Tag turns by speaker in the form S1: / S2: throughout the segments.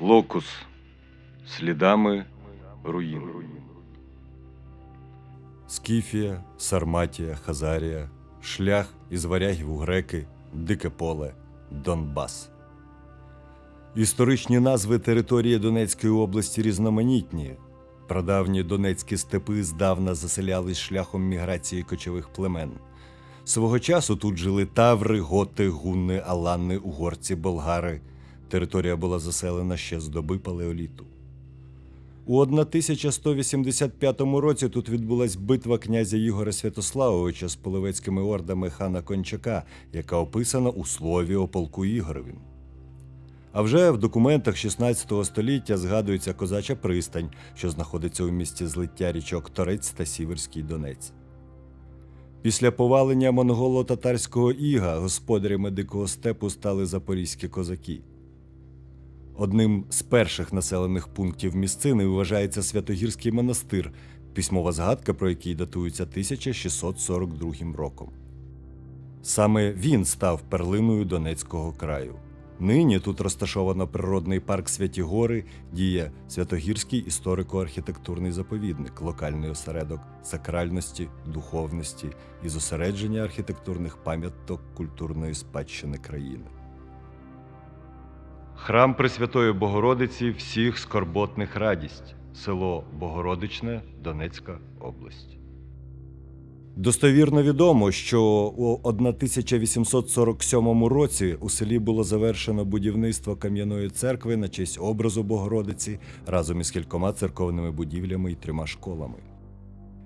S1: Локус слідами руїн.
S2: Скіфія, Сарматія, Хазарія, шлях із варягів у греки, Дике поле, Донбас. Історичні назви території Донецької області різноманітні. Прадавні донецькі степи здавна заселялись шляхом міграції кочових племен. Свого часу тут жили таври, готи, гунни, алани, угорці, болгари. Територія була заселена ще з доби палеоліту. У 1185 році тут відбулась битва князя Ігоря Святославовича з половецькими ордами хана Кончака, яка описана у слові о полку Ігоровім. А вже в документах 16 століття згадується козача пристань, що знаходиться у місті злиття річок Торець та Сіверський Донець. Після повалення монголо-татарського іга господарями дикого степу стали запорізькі козаки. Одним з перших населених пунктів місцини вважається Святогірський монастир, письмова згадка про який датується 1642 роком. Саме він став перлиною Донецького краю. Нині тут розташовано природний парк Святі Гори, діє Святогірський історико-архітектурний заповідник, локальний осередок сакральності, духовності і зосередження архітектурних пам'яток культурної спадщини країни. Храм Пресвятої Богородиці всіх скорботних радість, село Богородичне, Донецька область. Достовірно відомо, що у 1847 році у селі було завершено будівництво кам'яної церкви на честь образу Богородиці разом із кількома церковними будівлями і трьома школами.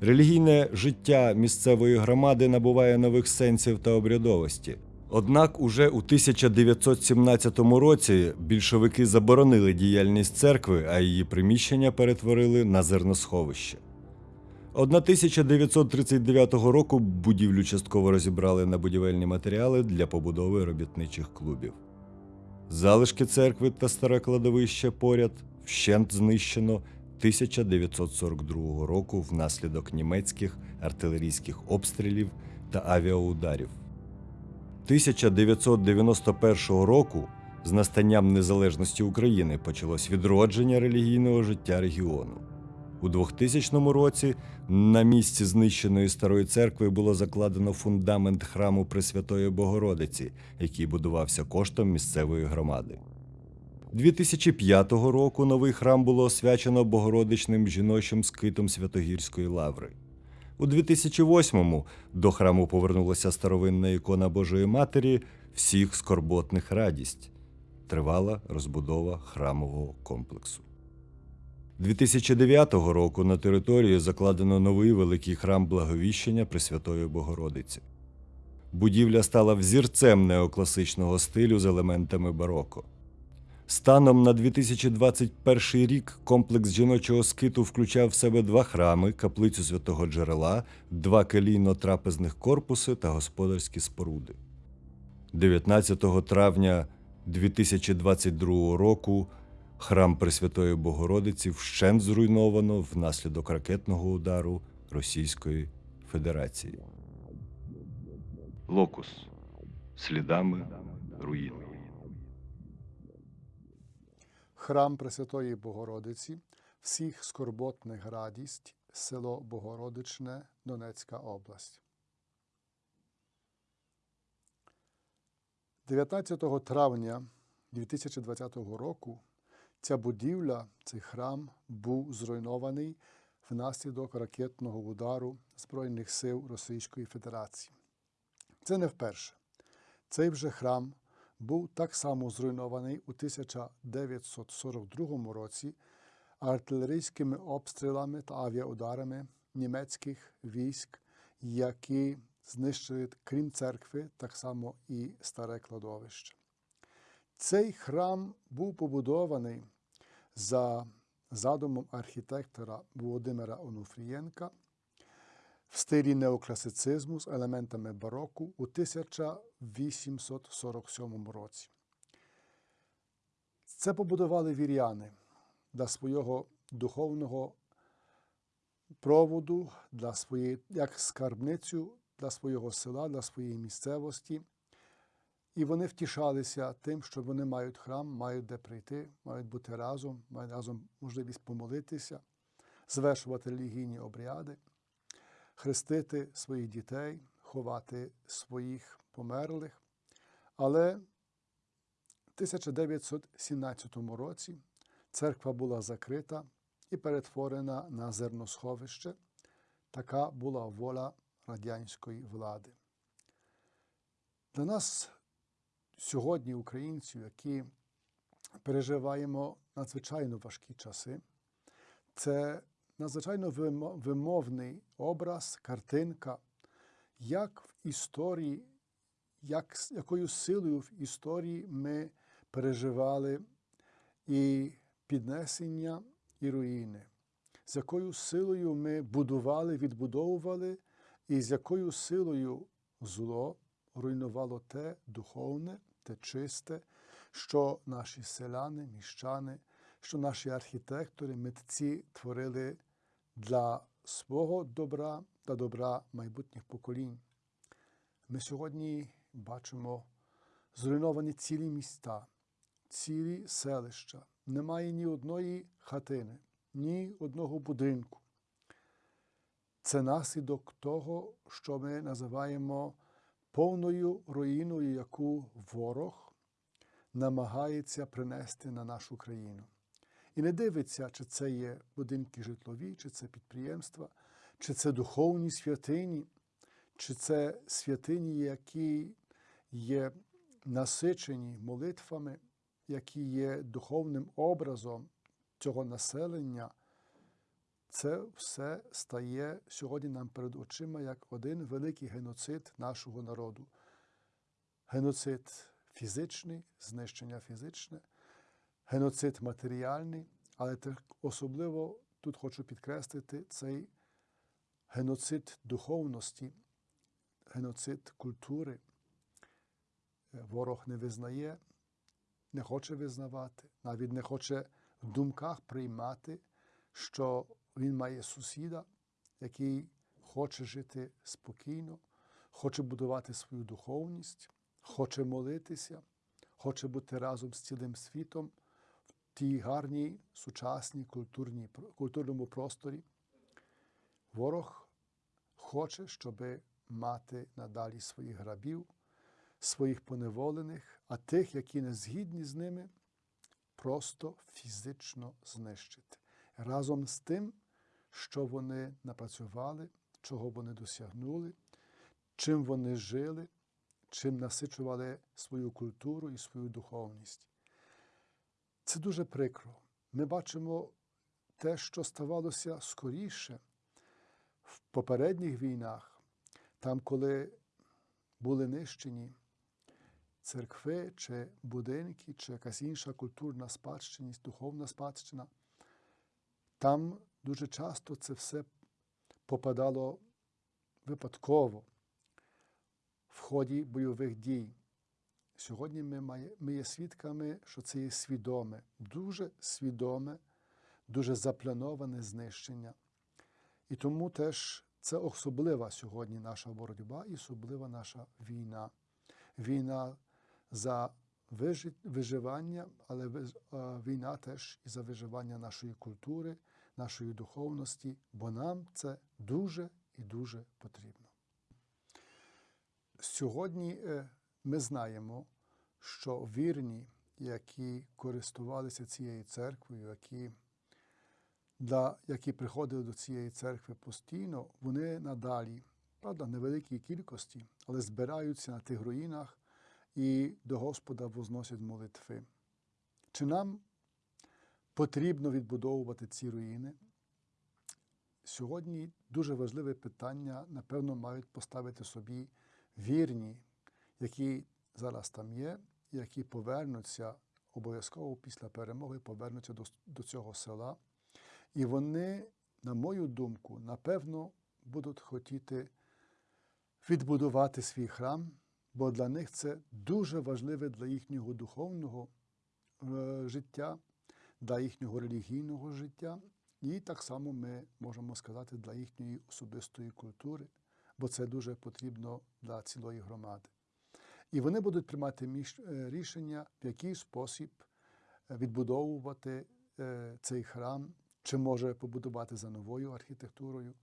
S2: Релігійне життя місцевої громади набуває нових сенсів та обрядовості. Однак уже у 1917 році більшовики заборонили діяльність церкви, а її приміщення перетворили на зерносховище. 1939 року будівлю частково розібрали на будівельні матеріали для побудови робітничих клубів. Залишки церкви та старе кладовище поряд вщент знищено 1942 року внаслідок німецьких артилерійських обстрілів та авіаударів. 1991 року з настанням незалежності України почалось відродження релігійного життя регіону. У 2000 році на місці знищеної старої церкви було закладено фундамент храму Пресвятої Богородиці, який будувався коштом місцевої громади. 2005 року новий храм було освячено Богородичним жіночим скитом Святогірської лаври. У 2008-му до храму повернулася старовинна ікона Божої Матері всіх скорботних радість. Тривала розбудова храмового комплексу. 2009 року на території закладено новий великий храм Благовіщення Пресвятої Богородиці. Будівля стала взірцем неокласичного стилю з елементами бароко. Станом на 2021 рік комплекс жіночого скиту включав в себе два храми, каплицю святого джерела, два келійно-трапезних корпуси та господарські споруди. 19 травня 2022 року храм Пресвятої Богородиці вщент зруйновано внаслідок ракетного удару Російської Федерації.
S1: Локус слідами руїн.
S3: Храм Пресвятої Богородиці, всіх скорботних радість, село Богородичне, Донецька область. 19 травня 2020 року ця будівля, цей храм був зруйнований внаслідок ракетного удару Збройних сил Російської Федерації. Це не вперше. Цей вже храм був так само зруйнований у 1942 році артилерійськими обстрілами та авіаударами німецьких військ, які знищили, крім церкви, так само і старе кладовище. Цей храм був побудований за задумом архітектора Володимира Онуфрієнка в стилі неокласицизму з елементами бароку у 1847 році. Це побудували віряни для свого духовного проводу, для своєї, як скарбницю для свого села, для своєї місцевості. І вони втішалися тим, що вони мають храм, мають де прийти, мають бути разом, мають разом можливість помолитися, звершувати релігійні обряди, хрестити своїх дітей, ховати своїх померлих. Але в 1917 році церква була закрита і перетворена на зерносховище. Така була воля радянської влади. Для нас сьогодні, українців, які переживаємо надзвичайно важкі часи, це надзвичайно вимовний образ, картинка, як в історії, як, якою силою в історії ми переживали і піднесення, і руїни, з якою силою ми будували, відбудовували, і з якою силою зло руйнувало те духовне, те чисте, що наші селяни, міщани, що наші архітектори, митці творили для свого добра та добра майбутніх поколінь. Ми сьогодні бачимо зруйновані цілі міста, цілі селища. Немає ні одної хатини, ні одного будинку. Це наслідок того, що ми називаємо повною руїною, яку ворог намагається принести на нашу країну. І не дивиться, чи це є будинки житлові, чи це підприємства, чи це духовні святині, чи це святині, які є насичені молитвами, які є духовним образом цього населення. Це все стає сьогодні нам перед очима як один великий геноцид нашого народу. Геноцид фізичний, знищення фізичне, геноцид матеріальний, але особливо тут хочу підкреслити цей геноцид духовності, геноцид культури. Е, Ворог не визнає, не хоче визнавати, навіть не хоче в думках приймати, що він має сусіда, який хоче жити спокійно, хоче будувати свою духовність, хоче молитися, хоче бути разом з цілим світом тій гарній сучасній культурній, культурному просторі. Ворог хоче, щоб мати надалі своїх грабів, своїх поневолених, а тих, які не згідні з ними, просто фізично знищити. Разом з тим, що вони напрацювали, чого вони досягнули, чим вони жили, чим насичували свою культуру і свою духовність. Це дуже прикро. Ми бачимо те, що ставалося скоріше в попередніх війнах, там, коли були нищені церкви чи будинки, чи якась інша культурна спадщиність, духовна спадщина. Там дуже часто це все попадало випадково в ході бойових дій. Сьогодні ми, має, ми є свідками, що це є свідоме, дуже свідоме, дуже заплановане знищення. І тому теж це особлива сьогодні наша боротьба і особлива наша війна. Війна за вижи- виживання, але війна теж і за виживання нашої культури, нашої духовності, бо нам це дуже і дуже потрібно. Сьогодні е, ми знаємо, що вірні, які користувалися цією церквою, які, да, які приходили до цієї церкви постійно, вони надалі, правда, невеликій кількості, але збираються на тих руїнах і до Господа возносять молитви. Чи нам потрібно відбудовувати ці руїни? Сьогодні дуже важливе питання, напевно, мають поставити собі вірні, які зараз там є, які повернуться обов'язково після перемоги, повернуться до, до цього села. І вони, на мою думку, напевно, будуть хотіти відбудувати свій храм, бо для них це дуже важливе для їхнього духовного життя, для їхнього релігійного життя, і так само ми можемо сказати для їхньої особистої культури, бо це дуже потрібно для цілої громади. І вони будуть приймати е, рішення, в який спосіб е, відбудовувати е, цей храм, чи може побудувати за новою архітектурою,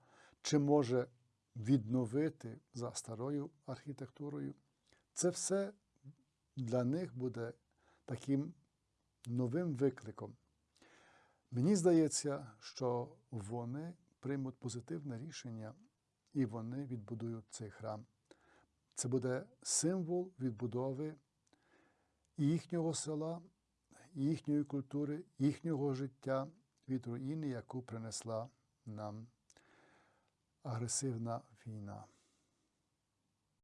S3: чи може відновити за старою архітектурою. Це все для них буде таким новим викликом. Мені здається, що вони приймуть позитивне рішення і вони відбудують цей храм. Це буде символ відбудови їхнього села, їхньої культури, їхнього життя від руїни, яку принесла нам агресивна війна.